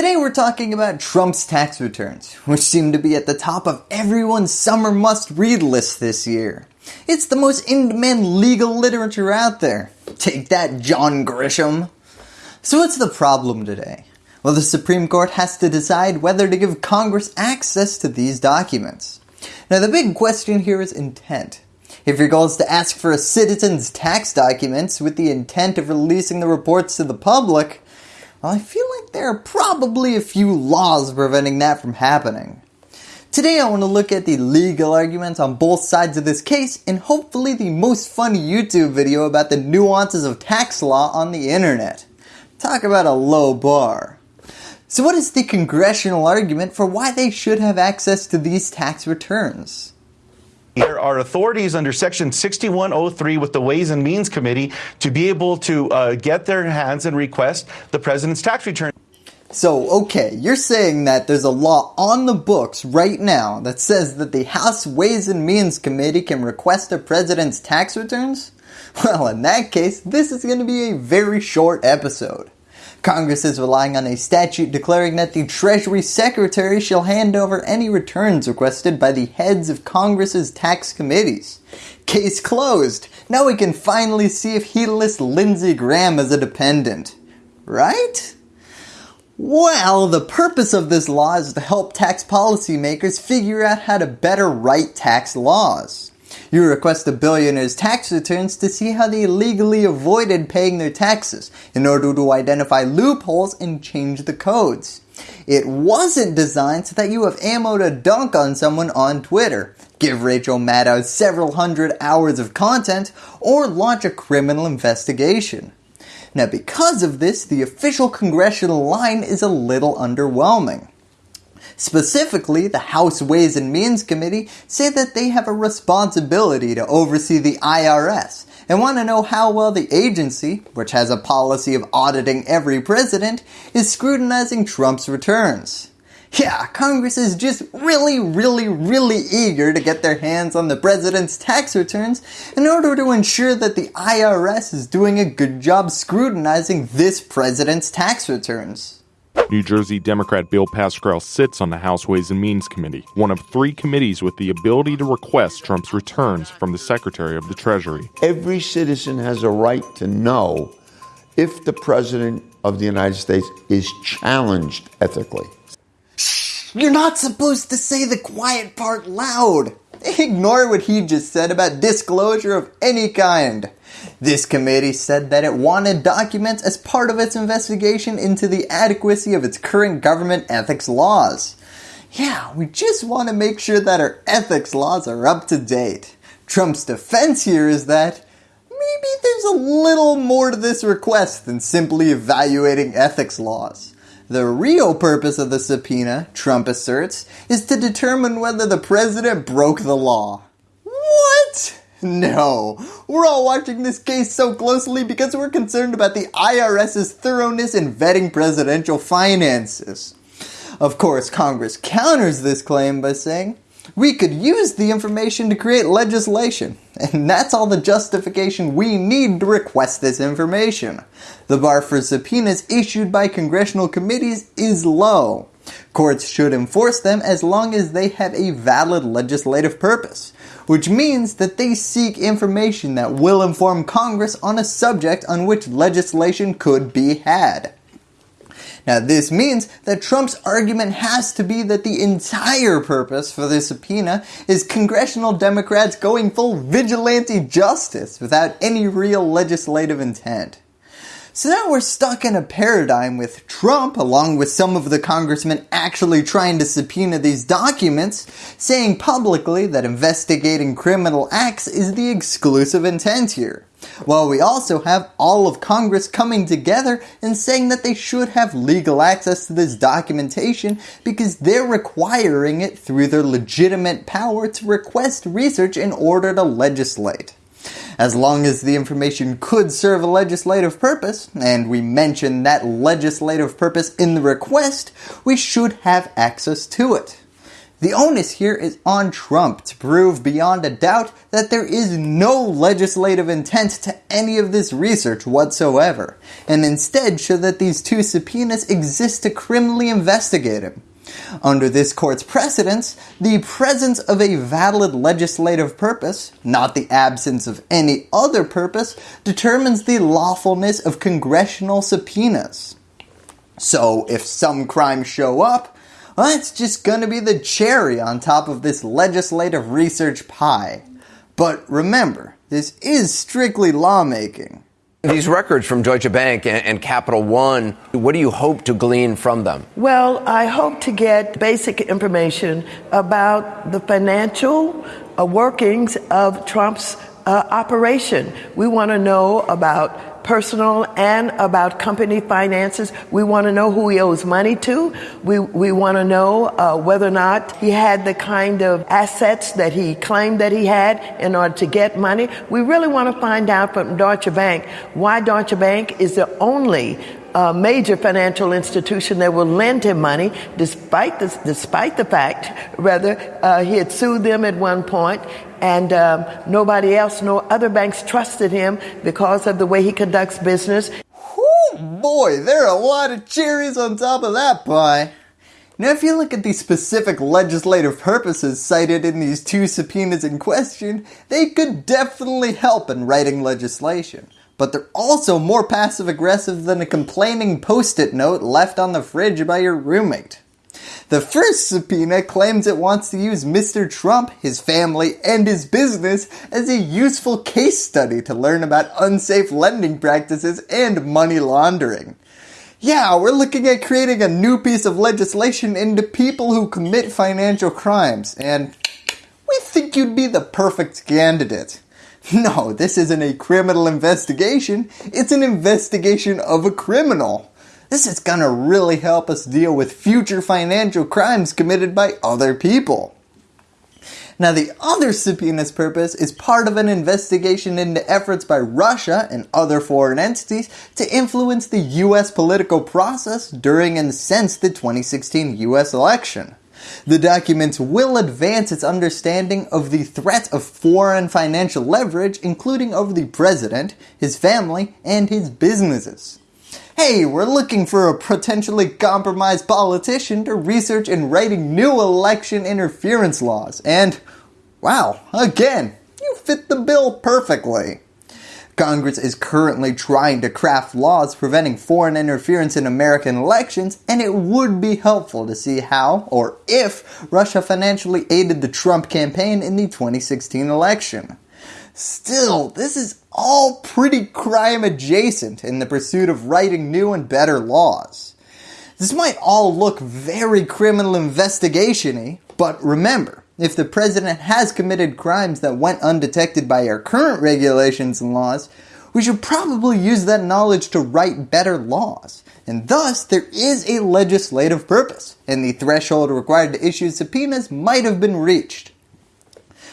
Today we're talking about Trump's tax returns, which seem to be at the top of everyone's summer must-read list this year. It's the most in-demand legal literature out there. Take that, John Grisham. So what's the problem today? Well, the Supreme Court has to decide whether to give Congress access to these documents. Now the big question here is intent. If your goal is to ask for a citizen's tax documents with the intent of releasing the reports to the public, well, I feel like there are probably a few laws preventing that from happening. Today I want to look at the legal arguments on both sides of this case and hopefully the most fun YouTube video about the nuances of tax law on the internet. Talk about a low bar. So what is the congressional argument for why they should have access to these tax returns? There are authorities under Section 6103 with the Ways and Means Committee to be able to uh, get their hands and request the President's tax return. So, okay, you're saying that there's a law on the books right now that says that the House Ways and Means Committee can request a President's tax returns? Well, in that case, this is going to be a very short episode. Congress is relying on a statute declaring that the Treasury Secretary shall hand over any returns requested by the heads of Congress's tax committees. Case closed. Now we can finally see if he lists Lindsey Graham as a dependent. Right? Well, the purpose of this law is to help tax policymakers figure out how to better write tax laws. You request a billionaire's tax returns to see how they legally avoided paying their taxes in order to identify loopholes and change the codes. It wasn't designed so that you have ammo to dunk on someone on Twitter, give Rachel Maddow several hundred hours of content, or launch a criminal investigation. Now because of this, the official congressional line is a little underwhelming. Specifically, the House Ways and Means Committee say that they have a responsibility to oversee the IRS and want to know how well the agency, which has a policy of auditing every president, is scrutinizing Trump's returns. Yeah, Congress is just really, really, really eager to get their hands on the president's tax returns in order to ensure that the IRS is doing a good job scrutinizing this president's tax returns. New Jersey Democrat Bill Pascrell sits on the House Ways and Means Committee, one of three committees with the ability to request Trump's returns from the Secretary of the Treasury. Every citizen has a right to know if the President of the United States is challenged ethically. You're not supposed to say the quiet part loud. Ignore what he just said about disclosure of any kind. This committee said that it wanted documents as part of its investigation into the adequacy of its current government ethics laws. Yeah, we just want to make sure that our ethics laws are up to date. Trump's defense here is that maybe there's a little more to this request than simply evaluating ethics laws. The real purpose of the subpoena, Trump asserts, is to determine whether the president broke the law. What? No, we're all watching this case so closely because we're concerned about the IRS's thoroughness in vetting presidential finances. Of course, Congress counters this claim by saying, we could use the information to create legislation, and that's all the justification we need to request this information. The bar for subpoenas issued by congressional committees is low. Courts should enforce them as long as they have a valid legislative purpose, which means that they seek information that will inform Congress on a subject on which legislation could be had. Now this means that Trump's argument has to be that the entire purpose for the subpoena is congressional Democrats going full vigilante justice without any real legislative intent. So now we're stuck in a paradigm with Trump, along with some of the congressmen actually trying to subpoena these documents, saying publicly that investigating criminal acts is the exclusive intent here. While we also have all of Congress coming together and saying that they should have legal access to this documentation because they're requiring it through their legitimate power to request research in order to legislate. As long as the information could serve a legislative purpose, and we mention that legislative purpose in the request, we should have access to it. The onus here is on Trump to prove beyond a doubt that there is no legislative intent to any of this research whatsoever, and instead show that these two subpoenas exist to criminally investigate him. Under this court's precedents, the presence of a valid legislative purpose, not the absence of any other purpose, determines the lawfulness of congressional subpoenas. So if some crimes show up, that's just gonna be the cherry on top of this legislative research pie. But remember, this is strictly lawmaking. These records from Deutsche Bank and, and, Capital One, what do you hope to glean from them? Well, I hope to get basic information about the financial uh, workings of Trump's uh, operation. We want to know about personal and about company finances. We want to know who he owes money to. We, we want to know uh, whether or not he had the kind of assets that he claimed that he had in order to get money. We really want to find out from Deutsche Bank why Deutsche Bank is the only uh, major financial institution that will lend him money, despite the, despite the fact, rather, uh, he had sued them at one point, and um, nobody else, no other banks trusted him because of the way he conducts business. Oh boy, there are a lot of cherries on top of that pie. Now, if you look at the specific legislative purposes cited in these two subpoenas in question, they could definitely help in writing legislation. But they're also more passive aggressive than a complaining post it note left on the fridge by your roommate. The first subpoena claims it wants to use Mr. Trump, his family, and his business as a useful case study to learn about unsafe lending practices and money laundering. Yeah, we're looking at creating a new piece of legislation into people who commit financial crimes, and we think you'd be the perfect candidate. No, this isn't a criminal investigation, it's an investigation of a criminal. This is gonna really help us deal with future financial crimes committed by other people. Now the other subpoena's purpose is part of an investigation into efforts by Russia and other foreign entities to influence the US political process during and since the 2016 US election. The documents will advance its understanding of the threat of foreign financial leverage including over the president, his family, and his businesses hey, we're looking for a potentially compromised politician to research and writing new election interference laws. And, wow, again, you fit the bill perfectly. Congress is currently trying to craft laws preventing foreign interference in American elections, and it would be helpful to see how, or if, Russia financially aided the Trump campaign in the 2016 election. Still, this is all pretty crime adjacent in the pursuit of writing new and better laws. This might all look very criminal investigation-y, but remember, if the president has committed crimes that went undetected by our current regulations and laws, we should probably use that knowledge to write better laws. And thus, there is a legislative purpose, and the threshold required to issue subpoenas might have been reached.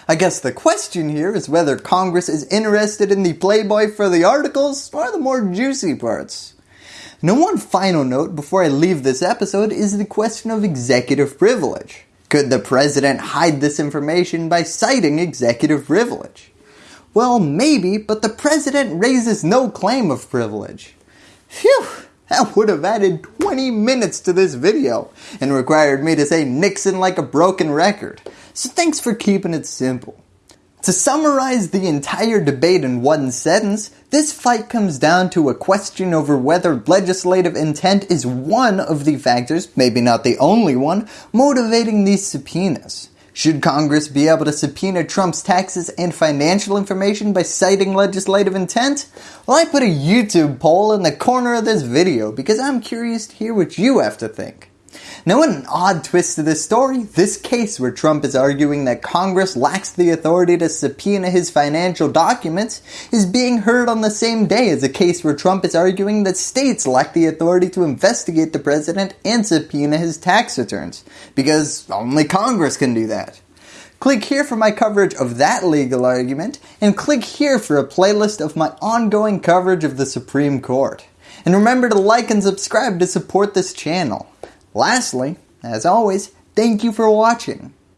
I guess the question here is whether Congress is interested in the playboy for the articles or the more juicy parts. Now one final note before I leave this episode is the question of executive privilege. Could the president hide this information by citing executive privilege? Well, maybe, but the president raises no claim of privilege. Phew, that would have added 20 minutes to this video and required me to say Nixon like a broken record. So thanks for keeping it simple. To summarize the entire debate in one sentence, this fight comes down to a question over whether legislative intent is one of the factors, maybe not the only one, motivating these subpoenas. Should Congress be able to subpoena Trump's taxes and financial information by citing legislative intent? Well, I put a YouTube poll in the corner of this video because I'm curious to hear what you have to think. Now in an odd twist to this story, this case where Trump is arguing that Congress lacks the authority to subpoena his financial documents is being heard on the same day as a case where Trump is arguing that states lack the authority to investigate the president and subpoena his tax returns, because only Congress can do that. Click here for my coverage of that legal argument, and click here for a playlist of my ongoing coverage of the Supreme Court. And remember to like and subscribe to support this channel. Lastly, as always, thank you for watching.